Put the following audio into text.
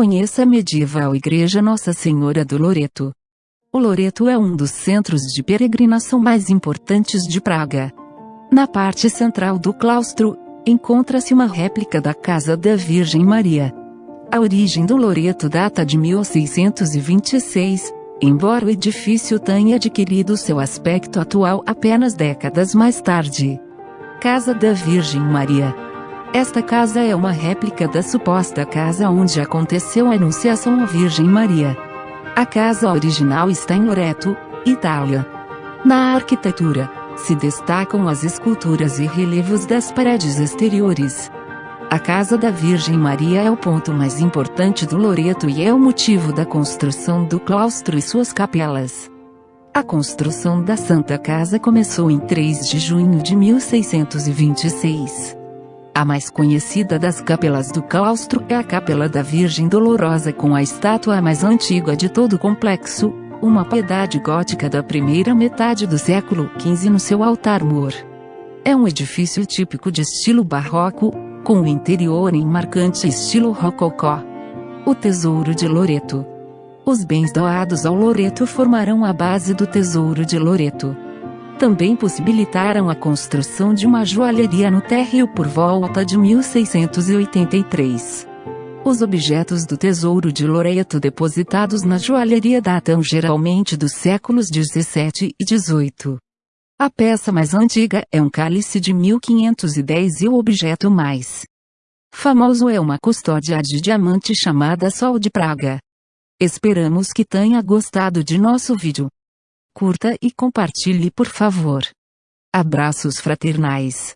Conheça a medieval Igreja Nossa Senhora do Loreto. O Loreto é um dos centros de peregrinação mais importantes de Praga. Na parte central do claustro, encontra-se uma réplica da Casa da Virgem Maria. A origem do Loreto data de 1626, embora o edifício tenha adquirido seu aspecto atual apenas décadas mais tarde. Casa da Virgem Maria esta casa é uma réplica da suposta casa onde aconteceu a Anunciação à Virgem Maria. A casa original está em Loreto, Itália. Na arquitetura, se destacam as esculturas e relevos das paredes exteriores. A Casa da Virgem Maria é o ponto mais importante do Loreto e é o motivo da construção do claustro e suas capelas. A construção da Santa Casa começou em 3 de junho de 1626. A mais conhecida das capelas do claustro é a Capela da Virgem Dolorosa com a estátua mais antiga de todo o complexo, uma piedade gótica da primeira metade do século XV no seu altar-mor. É um edifício típico de estilo barroco, com o interior em marcante estilo rococó. O Tesouro de Loreto Os bens doados ao Loreto formarão a base do Tesouro de Loreto também possibilitaram a construção de uma joalheria no térreo por volta de 1683. Os objetos do tesouro de Loreto depositados na joalheria datam geralmente dos séculos 17 e 18. A peça mais antiga é um cálice de 1510 e o objeto mais famoso é uma custódia de diamante chamada Sol de Praga. Esperamos que tenha gostado de nosso vídeo curta e compartilhe por favor. Abraços fraternais.